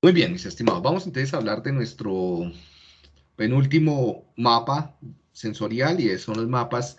Muy bien, mis estimados. Vamos entonces a hablar de nuestro penúltimo mapa sensorial y son los mapas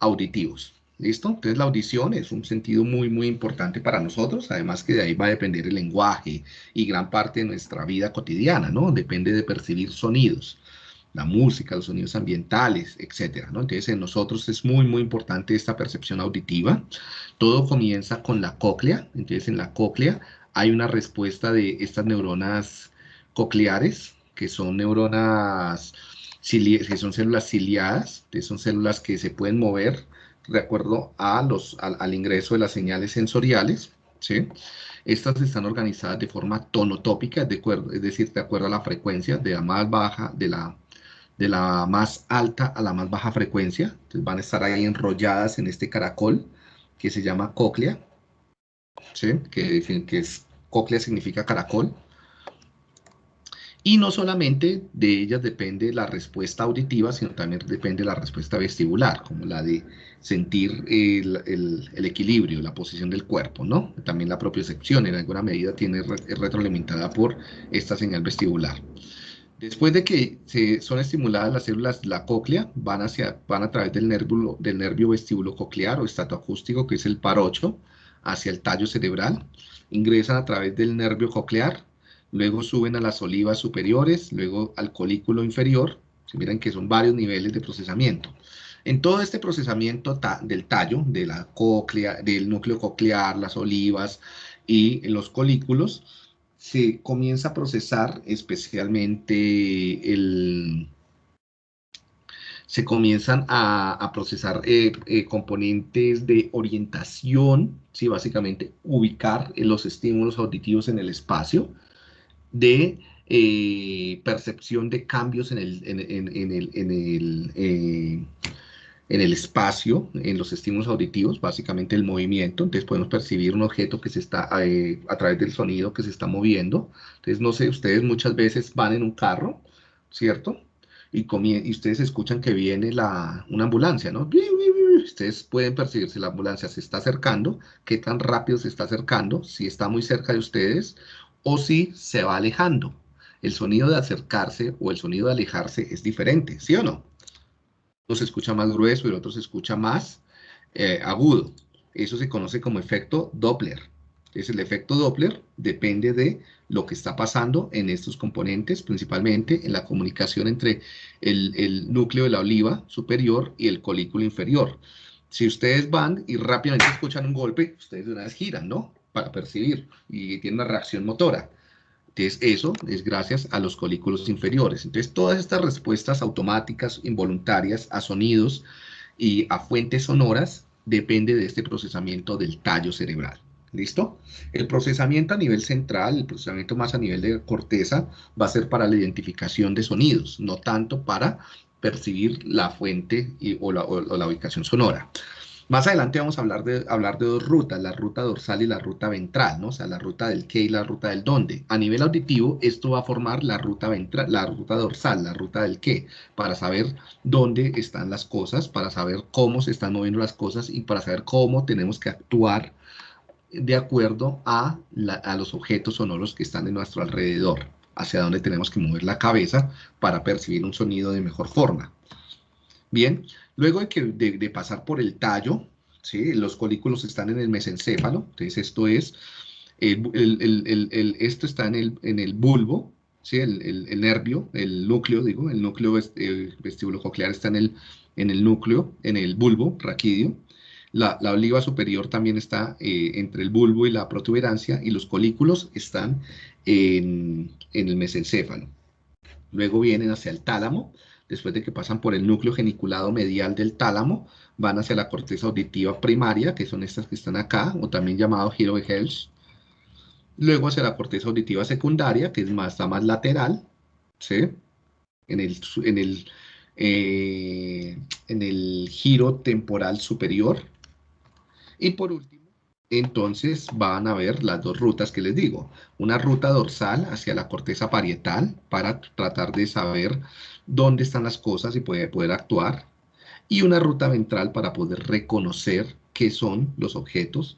auditivos. ¿Listo? Entonces la audición es un sentido muy, muy importante para nosotros, además que de ahí va a depender el lenguaje y gran parte de nuestra vida cotidiana, ¿no? Depende de percibir sonidos, la música, los sonidos ambientales, etcétera, ¿no? Entonces en nosotros es muy, muy importante esta percepción auditiva. Todo comienza con la cóclea, entonces en la cóclea hay una respuesta de estas neuronas cocleares, que son neuronas, que son células ciliadas, que son células que se pueden mover de acuerdo a los, al, ingreso de las señales sensoriales, ¿sí? Estas están organizadas de forma tonotópica, de acuerdo, es decir, de acuerdo a la frecuencia, de la más baja, de la, de la más alta a la más baja frecuencia. Entonces van a estar ahí enrolladas en este caracol que se llama cóclea, ¿sí? que, es cóclea significa caracol. Y no solamente de ellas depende la respuesta auditiva, sino también depende la respuesta vestibular, como la de sentir el, equilibrio, la posición del cuerpo, ¿no? También la propiocepción en alguna medida tiene es retroalimentada por esta señal vestibular. Después de que se, son estimuladas las células de la cóclea, van, hacia, van a través del nervio, del nervio vestíbulo coclear o estatoacústico, que es el par 8, hacia el tallo cerebral, ingresan a través del nervio coclear, luego suben a las olivas superiores, luego al colículo inferior, se miran que son varios niveles de procesamiento. En todo este procesamiento del tallo, de la del núcleo coclear, las olivas y los colículos, se comienza a procesar especialmente el, se comienzan a, procesar eh, eh, componentes de orientación, ¿sí? básicamente ubicar los estímulos auditivos en el espacio, de eh, percepción de cambios en el, en, el, en el, en el espacio, en los estímulos auditivos, básicamente el movimiento, entonces podemos percibir un objeto que se está, a través del sonido que se está moviendo, entonces no sé, ustedes muchas veces van en un carro, ¿cierto? Y, ustedes escuchan que viene la, una ambulancia, ¿no? Ustedes pueden percibir si la ambulancia se está acercando, qué tan rápido se está acercando, si está muy cerca de ustedes o si se va alejando. El sonido de acercarse o el sonido de alejarse es diferente, ¿sí o no? Uno se escucha más grueso y el otro se escucha más eh, agudo. Eso se conoce como efecto Doppler. Es el efecto Doppler depende de lo que está pasando en estos componentes, principalmente en la comunicación entre el, núcleo de la oliva superior y el colículo inferior. Si ustedes van y rápidamente escuchan un golpe, ustedes de una vez giran, ¿no? Para percibir y tienen una reacción motora. Entonces, eso es gracias a los colículos inferiores. Entonces, todas estas respuestas automáticas, involuntarias, a sonidos y a fuentes sonoras, depende de este procesamiento del tallo cerebral. ¿Listo? El procesamiento a nivel central, el procesamiento más a nivel de corteza, va a ser para la identificación de sonidos, no tanto para percibir la fuente o, la, ubicación sonora. Más adelante vamos a hablar de, hablar de dos rutas, la ruta dorsal y la ruta ventral, ¿no? O sea, la ruta del qué y la ruta del dónde. A nivel auditivo, esto va a formar la ruta, ventral, la ruta dorsal, la ruta del qué, para saber dónde están las cosas, para saber cómo se están moviendo las cosas y para saber cómo tenemos que actuar de acuerdo a, los objetos sonoros que están en nuestro alrededor, hacia donde tenemos que mover la cabeza para percibir un sonido de mejor forma. Bien, luego de, que, de, pasar por el tallo, ¿sí? los colículos están en el mesencéfalo, entonces esto es, el, esto está en el, en el bulbo, ¿sí? el, nervio, el núcleo, digo, el núcleo vestíbulo coclear está en el, en el núcleo, en el bulbo raquídeo, la, oliva superior también está eh, entre el bulbo y la protuberancia y los colículos están en, el mesencéfalo. Luego vienen hacia el tálamo, después de que pasan por el núcleo geniculado medial del tálamo, van hacia la corteza auditiva primaria, que son estas que están acá, o también llamado giro de Hells. Luego hacia la corteza auditiva secundaria, que es más, está más lateral, ¿sí? En el, en el, eh, en el giro temporal superior, y por último, entonces van a ver las dos rutas que les digo. Una ruta dorsal hacia la corteza parietal para tratar de saber dónde están las cosas y poder, poder actuar. Y una ruta ventral para poder reconocer qué son los objetos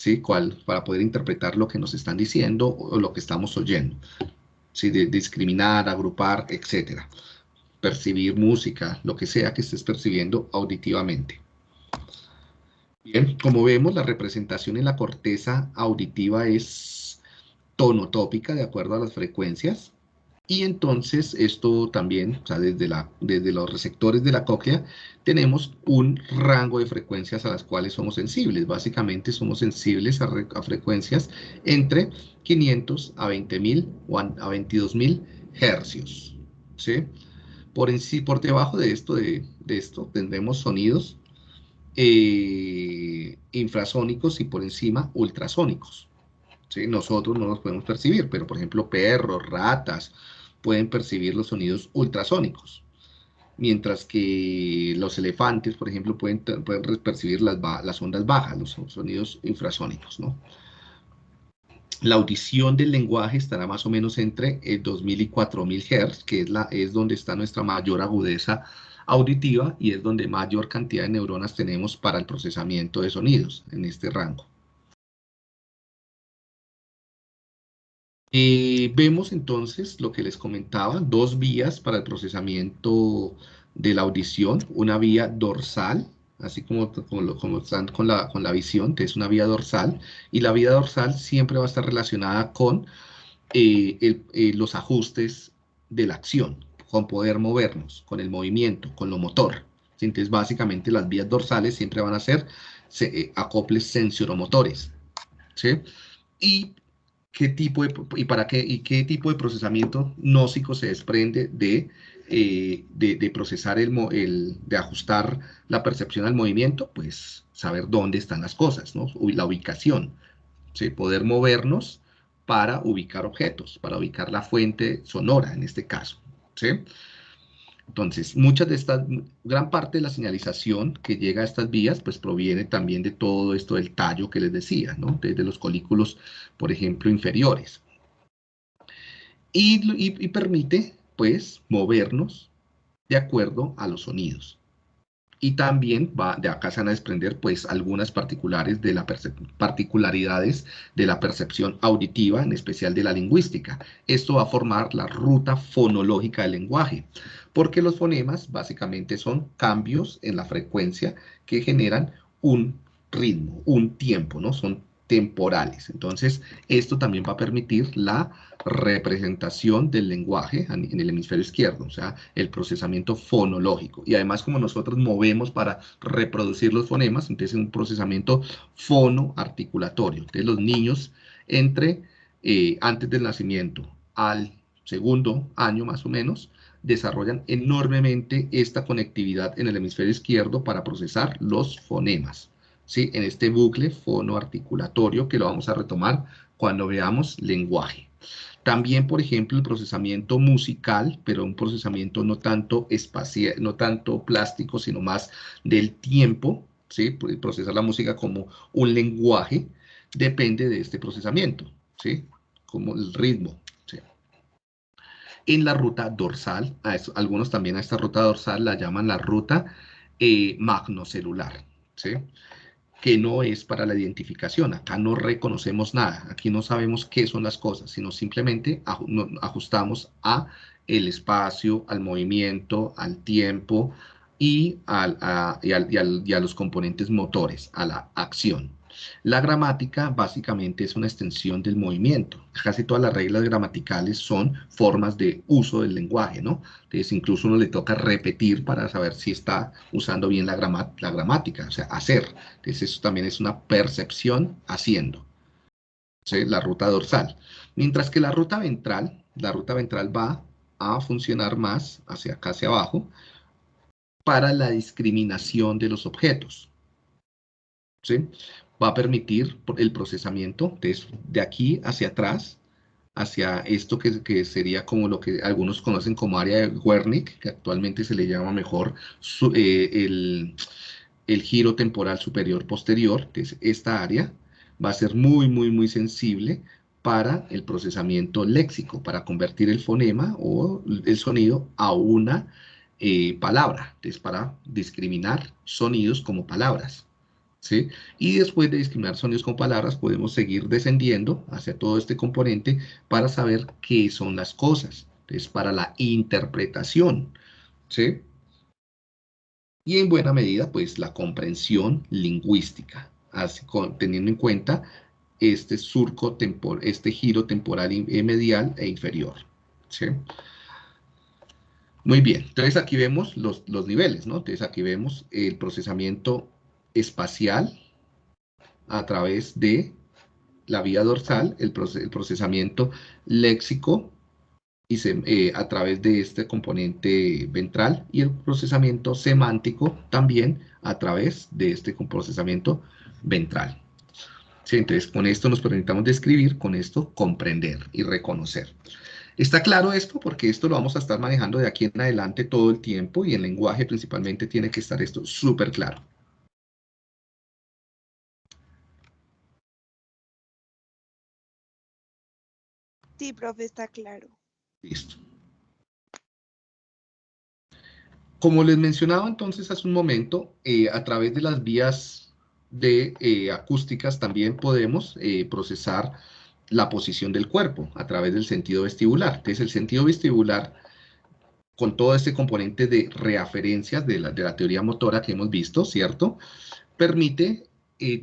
¿sí? ¿Cuál, para poder interpretar lo que nos están diciendo o lo que estamos oyendo. ¿sí? De, discriminar, agrupar, etcétera. Percibir música, lo que sea que estés percibiendo auditivamente. Bien, como vemos, la representación en la corteza auditiva es tonotópica de acuerdo a las frecuencias. Y entonces esto también, o sea, desde, la, desde los receptores de la cóclea, tenemos un rango de frecuencias a las cuales somos sensibles. Básicamente somos sensibles a, frecuencias entre 500 a 20.000 o a, 22.000 hercios. ¿sí? Por, en por debajo de esto, de, esto tendremos sonidos eh, infrasónicos y por encima ultrasónicos. ¿sí? Nosotros no los podemos percibir, pero por ejemplo perros, ratas, pueden percibir los sonidos ultrasónicos, mientras que los elefantes, por ejemplo, pueden, pueden percibir las, las, ondas bajas, los sonidos infrasónicos, ¿no? La audición del lenguaje estará más o menos entre el 2000 y 4000 Hz, que es, la, es donde está nuestra mayor agudeza auditiva y es donde mayor cantidad de neuronas tenemos para el procesamiento de sonidos en este rango. Eh, vemos entonces lo que les comentaba, dos vías para el procesamiento de la audición, una vía dorsal, así como, como, están con la, con la visión, que es una vía dorsal, y la vía dorsal siempre va a estar relacionada con eh, eh, los ajustes de la acción, con poder movernos, con el movimiento, con lo motor. Entonces, básicamente las vías dorsales siempre van a ser acoples sensoromotores. ¿sí? Y qué tipo de, y para qué, y qué tipo de procesamiento nósico se desprende de, eh, de, procesar el, el, de ajustar la percepción al movimiento, pues saber dónde están las cosas, ¿no? La ubicación, ¿sí? Poder movernos para ubicar objetos, para ubicar la fuente sonora en este caso, Entonces, muchas de estas, gran parte de la señalización que llega a estas vías, pues proviene también de todo esto del tallo que les decía, ¿no? Desde los colículos, por ejemplo, inferiores. Y permite, pues, movernos de acuerdo a los sonidos y también va, de acá se van a desprender pues algunas particulares de la particularidades de la percepción auditiva, en especial de la lingüística. Esto va a formar la ruta fonológica del lenguaje, porque los fonemas básicamente son cambios en la frecuencia que generan un ritmo, un tiempo, ¿no? Son temporales. Entonces, esto también va a permitir la representación del lenguaje en el hemisferio izquierdo, o sea, el procesamiento fonológico. Y además, como nosotros movemos para reproducir los fonemas, entonces es un procesamiento fonoarticulatorio. Entonces, los niños entre eh, antes del nacimiento al segundo año más o menos, desarrollan enormemente esta conectividad en el hemisferio izquierdo para procesar los fonemas. ¿sí? en este bucle fonoarticulatorio que lo vamos a retomar cuando veamos lenguaje. También, por ejemplo, el procesamiento musical, pero un procesamiento no tanto espacial, no tanto plástico, sino más del tiempo, ¿sí? procesar la música como un lenguaje, depende de este procesamiento, ¿sí? como el ritmo. En la ruta dorsal, algunos también a esta ruta dorsal la llaman la ruta eh, magnocelular. ¿sí? Que no es para la identificación. Acá no reconocemos nada, aquí no sabemos qué son las cosas, sino simplemente ajustamos a el espacio, al movimiento, al tiempo y, a, y a los componentes motores, a la acción. La gramática básicamente es una extensión del movimiento. Casi todas las reglas gramaticales son formas de uso del lenguaje, ¿no? Entonces incluso uno le toca repetir para saber si está usando bien la, la gramática, o sea, hacer. Entonces eso también es una percepción haciendo. La ruta dorsal. Mientras que la ruta ventral, la ruta ventral va a funcionar más hacia acá, hacia abajo, para la discriminación de los objetos. ¿Sí? Va a permitir el procesamiento de, aquí hacia atrás, hacia esto que, sería como lo que algunos conocen como área de Wernicke, que actualmente se le llama mejor eh, el, el, giro temporal superior posterior, que es esta área, va a ser muy, muy, muy sensible para el procesamiento léxico, para convertir el fonema o el sonido a una eh, palabra, es para discriminar sonidos como palabras. ¿Sí? Y después de discriminar sonidos con palabras, podemos seguir descendiendo hacia todo este componente para saber qué son las cosas. Es para la interpretación, ¿sí? Y en buena medida, pues, la comprensión lingüística, así, teniendo en cuenta este surco temporal, este giro temporal eh, medial e inferior, ¿sí? Muy bien, entonces aquí vemos los, los niveles, ¿no? Entonces aquí vemos el procesamiento espacial a través de la vía dorsal, el, procesamiento léxico y eh, a través de este componente ventral y el procesamiento semántico también a través de este procesamiento ventral. entonces, con esto nos permitamos describir, con esto comprender y reconocer. ¿Está claro esto? Porque esto lo vamos a estar manejando de aquí en adelante todo el tiempo y en lenguaje principalmente tiene que estar esto súper claro. Sí, profe, está claro. Listo. Como les mencionaba entonces hace un momento, eh, a través de las vías de eh, acústicas también podemos eh, procesar la posición del cuerpo a través del sentido vestibular. Entonces el sentido vestibular, con todo este componente de reaferencias de la, de la teoría motora que hemos visto, ¿cierto? Permite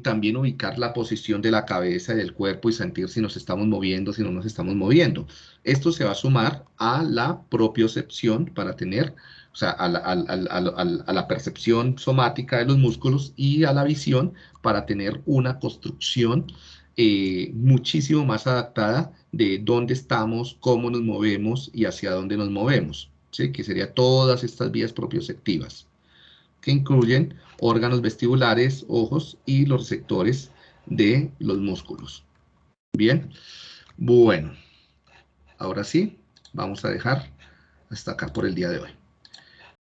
también ubicar la posición de la cabeza y del cuerpo y sentir si nos estamos moviendo, si no nos estamos moviendo. Esto se va a sumar a la propiocepción para tener, o sea, a la, a la, percepción somática de los músculos y a la visión para tener una construcción eh, muchísimo más adaptada de dónde estamos, cómo nos movemos y hacia dónde nos movemos, ¿sí? que serían todas estas vías propioceptivas que incluyen órganos vestibulares, ojos y los receptores de los músculos. Bien, bueno, ahora sí, vamos a dejar hasta acá por el día de hoy.